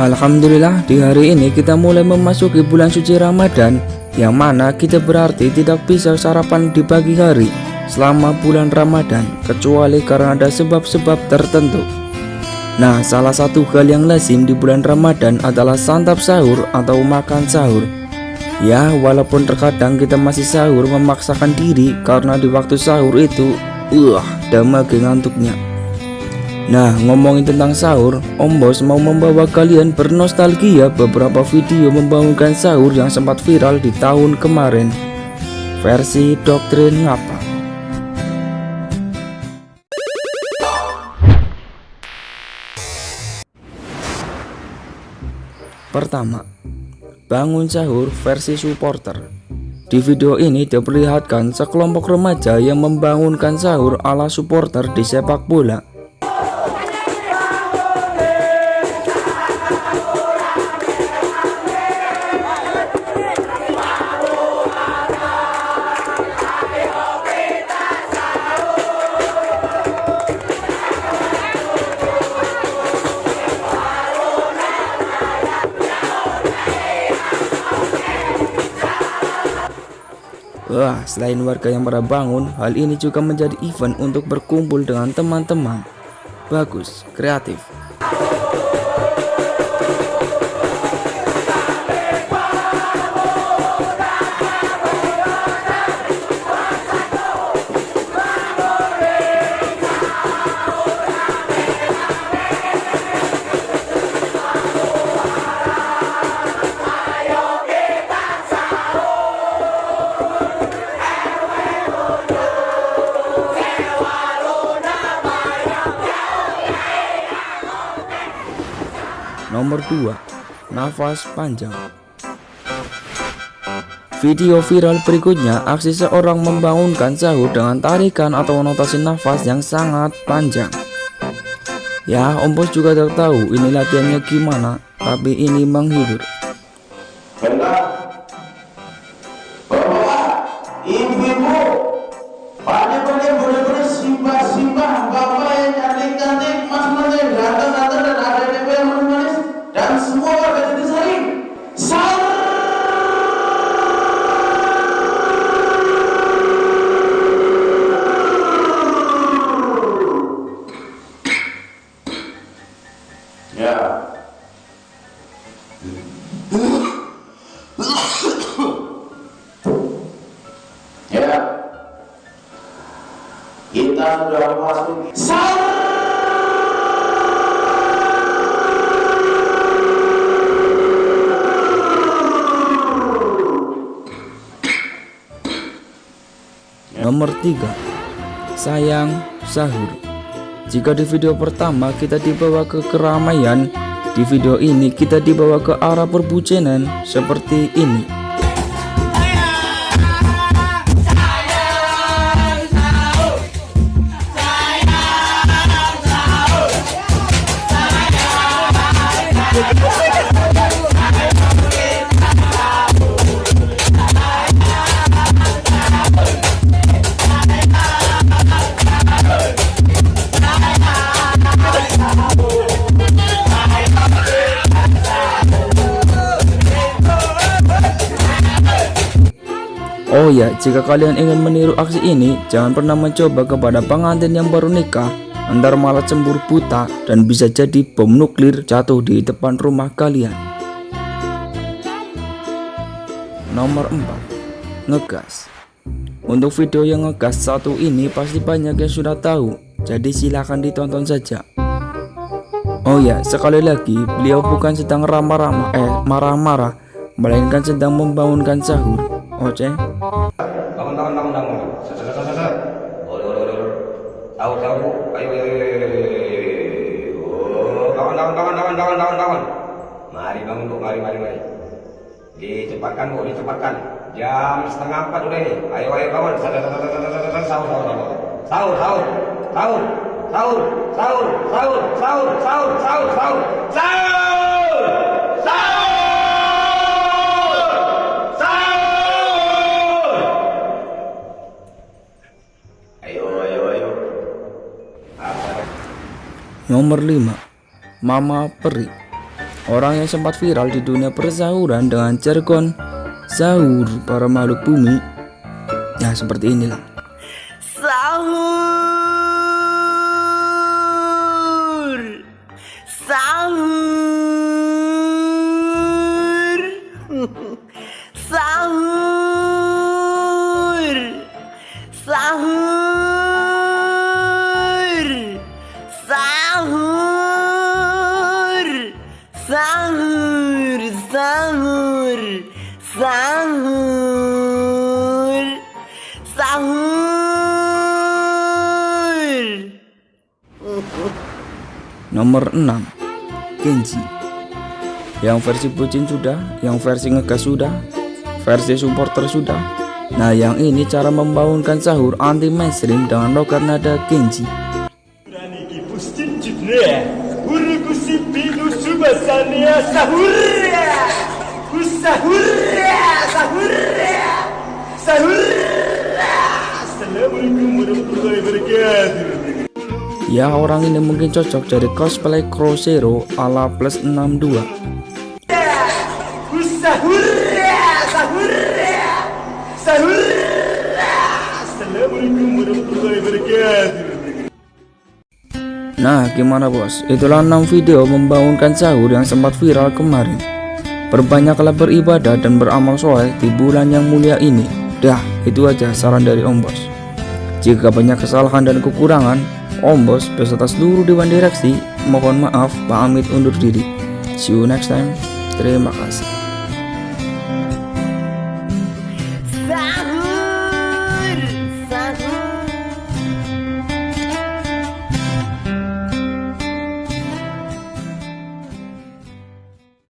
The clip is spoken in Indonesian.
Alhamdulillah di hari ini kita mulai memasuki bulan suci Ramadan Yang mana kita berarti tidak bisa sarapan di pagi hari selama bulan Ramadan Kecuali karena ada sebab-sebab tertentu. Nah salah satu hal yang lazim di bulan Ramadan adalah santap sahur atau makan sahur. Ya walaupun terkadang kita masih sahur memaksakan diri karena di waktu sahur itu Uh, damage ngantuknya Nah, ngomongin tentang sahur, Om Bos mau membawa kalian bernostalgia beberapa video membangunkan sahur yang sempat viral di tahun kemarin. Versi doktrin ngapa? Pertama, bangun sahur versi supporter. Di video ini diperlihatkan sekelompok remaja yang membangunkan sahur ala supporter di sepak bola. Wah, selain warga yang pada bangun, hal ini juga menjadi event untuk berkumpul dengan teman-teman. Bagus, kreatif. Nomor 2 Nafas panjang. Video viral berikutnya aksi seorang membangunkan sahur dengan tarikan atau notasi nafas yang sangat panjang. Ya Om Bos juga tak tahu ini latihannya gimana tapi ini menghibur kita sudah memasuki Nomor 3 Sayang Sahur. Jika di video pertama kita dibawa ke keramaian Di video ini kita dibawa ke arah perbucenan seperti ini Oh ya, jika kalian ingin meniru aksi ini, jangan pernah mencoba kepada pengantin yang baru nikah, antar malah cemburu buta dan bisa jadi bom nuklir jatuh di depan rumah kalian. Nomor 4. Ngegas. Untuk video yang ngegas satu ini pasti banyak yang sudah tahu, jadi silahkan ditonton saja. Oh ya, sekali lagi, beliau bukan sedang ramah-ramah eh marah-marah, melainkan sedang membangunkan sahur. Oce. Bangun, bangun, bangun, bangun. Set, set, set, set. Boleh, boleh, boleh. Tahu, tahu. Ayo, ayo, ayo, ayo. Oh, kawan, kawan, kawan, kawan, kawan, kawan, kawan. Mari bangun, Bu. Mari, mari, mari. Dicepatkan, Bu. Dicepatkan. Jam setengah empat udah ini. Ayo, ayo, set, set, set, set, set, set. Sahur, sahur, sahur. Sahur, sahur. Sahur. Sahur, sahur, sahur, sahur, sahur, sahur, sahur. Sahur! Sahur! Nomor 5 Mama Peri orang yang sempat viral di dunia persahuran dengan jargon sahur para makhluk bumi. Ya seperti inilah. Sahur Sahur Sahur Sahur Sahur Sahur Sahur. Nomor 6 Kenji. Yang versi bucin sudah Yang versi ngegas sudah Versi supporter sudah. Nah yang ini cara membangunkan sahur anti mainstream dengan logat nada Kenji judne Uruku sipinu subasania sahurya Kusahurya Sahurya Sahurya Assalamualaikum warahmatullahi wabarakatuh Ya orang ini mungkin cocok jadi cosplay Crosero ala plus 62 Kusahurya Sahurya Sahurya Assalamualaikum warahmatullahi wabarakatuh Nah gimana bos? Itulah 6 video membangunkan sahur yang sempat viral kemarin. Perbanyaklah beribadah dan beramal soleh di bulan yang mulia ini. Dah itu aja saran dari Om Bos. Jika banyak kesalahan dan kekurangan Om Bos beserta seluruh Dewan Direksi mohon maaf pamit undur diri. See you next time. Terima kasih